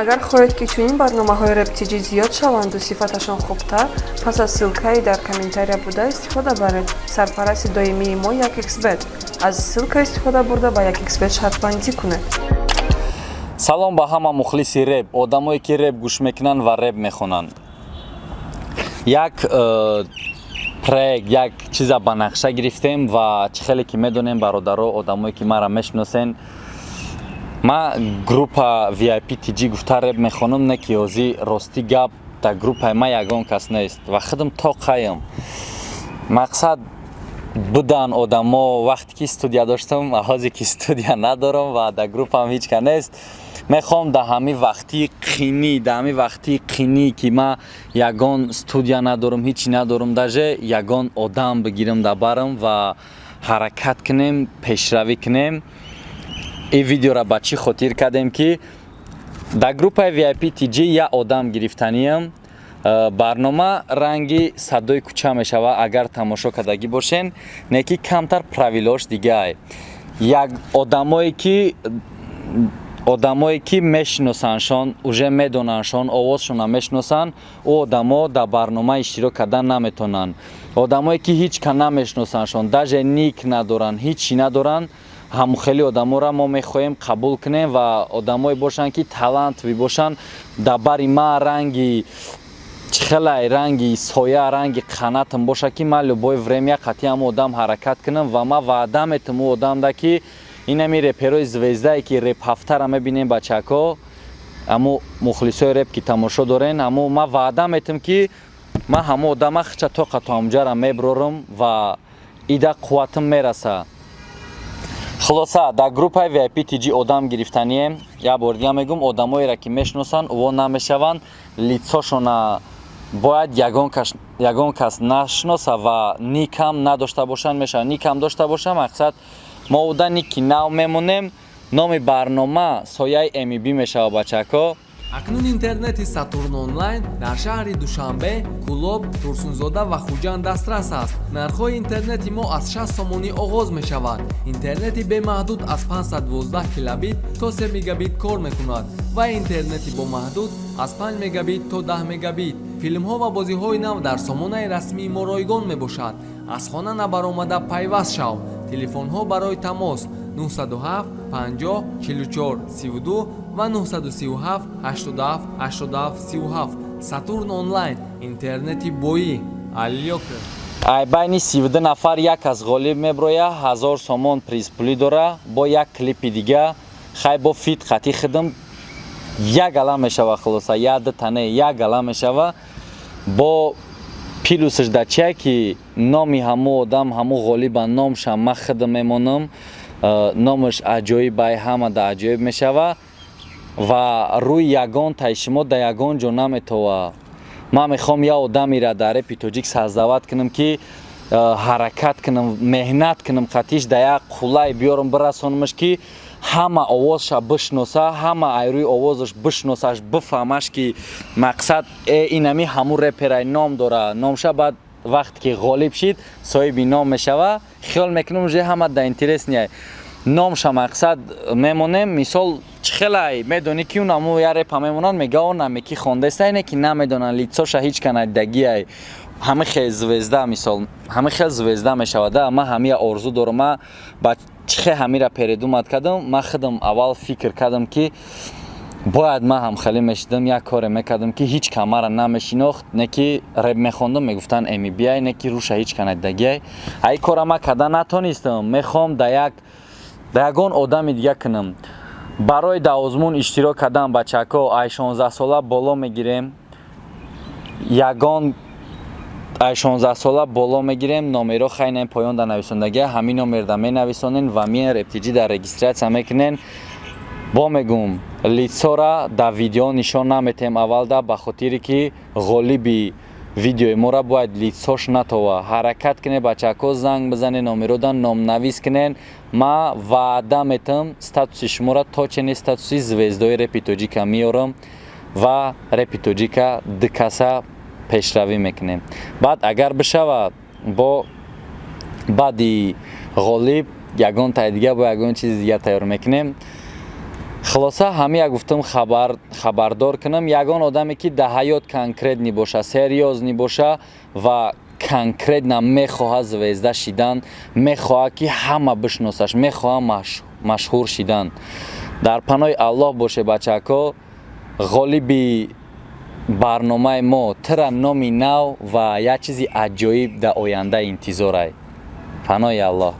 агар хоҳед ки чунин барномаҳои рептиҷӣ зиёд шаванду сифаташон хубтар пас аз ссилкаи дар комментария буда истифода баред. Сарпарасти доимии мо якxbet аз ссилка истифода бурда ба якxbet шартбандӣ кунед. Салом ба ҳама мухлиси реп одамое ки реп гӯш мекунанд ва реп мехонанд. Як э, проект як чиза ба нақша гирифтем ва чӣ хеле ки медонем бародаро одамое ки маро мешиносен ма группа vip tg гуфта реп мехонам не ки ҳозир ростӣ гап дар группаи ма ягон кас нест ва худам то қаям мақсад будан одамо вақте ки студия доштам ҳозир ки студия надорам ва дар группаам ҳеч ка нест мехоҳам дар ҳамин вақтии қинӣ дар ҳамин вақтии қинӣ ки ман ягон студия надорам ҳечи надорам даже ягон одам бигирам дар барам ва ҳаракат кунем пешравӣ кунем ин видеоро ба чӣ хотир кардем ки дар группаи vip tg як одам гирифтаниям э, барнома ранги садои кӯча мешавад агар тамошо кардагӣ бошен не ки камтар правилош дигай як одамое ки одамое ки мешиносандшон уже медонандшон овозшона мешиносанд ӯ одамо дар барнома иштирок кардан наметавонанд одамое ки ҳеч ка намешиносандшон даже ник надоранд ҳечи надоранд ҳам хеле одаморо мо мехоҳем қабул кунем ва одамое бошанд ки талантви бошанд дар бари ман ранги чихелай ранги соя ранги қанатам боша ки ман любое время қатъи ҳам одам ҳаракат кунам ва ман ваъда метам ӯ одамда ки инами реперои звездае ки реп ҳафтара мебинем бачако аму мухлисои реп ки тамошо дорен аму ман ваъда метам ки ман ҳамо одама хича тоқату ҳамҷара меброрам ва ида қувватам мераса хулоса дар группаи vip tg одам гирифтанием як бор дига мегӯм одамоеро ки мешиносанд ӯо намешаванд. Лицошона бояд ягон кас нашиноса ва никам надошта бошанд мешавад никам дошта боша мақсад мо уда ники нав мемонем номи барнома сояи mb мешавад бачако акнун интернети сатурн онлайн дар шаҳри душанбе кӯлоб турсунзода ва хуҷанд дастрас аст. Нархҳои интернети мо аз 6 сомонӣ оғоз мешавад интернети бемаҳдуд аз 512 килобит то 3 мегабит кор мекунад ва интернети бомаҳдуд аз 5 мегабит то 10 мегабит. Филмҳо ва бозиҳои нав дар сомонаи расмии мо ройгон мебошад. Аз хона набаромада пайваст шав телефонҳо барои тамос 907 50 44 32 ва 937 87 87 37 сатурн онлайн интернети боӣ. Алёка ай байни 32 нафар як аз ғолиб меброя ҳазор сомон призпулӣ дора. Бо як клипи дига хай бо фит хати хидм як гала мешава хулоса яда тане як гала мешава. Бо пилусаш дачия ки номи ҳамо одам ҳамо ғолиба номша ма хидм мемонам Э, номаш аҷоибай ҳама да аҷоиб мешава ва рӯи ягон таи шумо да ягон ҷо наметова. Ман мехоҳам я одамира дар репи тоҷик саздават кунам ки э, ҳаракат кунам меҳнат кунам қатиш да як қулай биёрам бирасонамаш ки ҳама овозша бишноса ҳама айрӯи овозаш бишносаш бифаҳмаш ки мақсад э, инами ҳамун реперай ном дора номша баъд вақте ки ғолиб шид соҳиби ном мешава. Хиёл мекунам уже ҳама да интересния номша мақсад мемонем мисол чихелай медонӣ ки унамо я репа мемонанд мега онаме ки хондестайне ки намедонанд лицоша ҳеч канадагиай ҳама хел звезда мисол ҳама хел звезда мешавада ма ҳамия орзу дорам ма ба чихе ҳамира передумат кардам ма худам аввал фикр кардам ки бояд ман ҳам хеле мешидам як коре мекардам ки ҳеч ка мара намешинохт не ки реп мехондам мегуфтанд эми бияй не ки руша ҳеч канадагиай ай кора ма карда натонистам мехоҳам да як да ягон одами дига кунам. Барои да озмун иштирок кардан бачако ай 16 сола боло мегирем. Ягон ай 16 сола боло мегирем номеро хайнем поён да нависондагия ҳамин номер да менависонен ва миен рептиҷӣ да регистратсия мекунен. Бо мегӯм лицора дар видео нишон наметем аввалда ба хотире ки ғолиби видеои моро бояд лицош натова. Ҳаракат кунед бачако занг бизанед номеродан номнавис кунед ма ваъда метам статуси шуморо то ченин статуси звездои репи тоҷика меорам ва репи тоҷика дукаса пешравӣ мекунем. Баъд агар бишава бо баъди ғолиб ягон тай дига бо ягон чизи дига тайёр мекунем хулоса ҳамия гуфтам хабар хабардор кунам. Ягон одаме ки дар ҳаёт конкретни боша серьёзни боша ва конкретна мехоҳад звезда шидан мехоҳад ки ҳама бишносаш мехоҳад маш- машҳур шидан. Дар паноҳи аллоҳ боше бачако ғолиби барномаи мо тира номи нав ва як чизи аҷоиб дар оянда интизорай. Паноҳи аллоҳ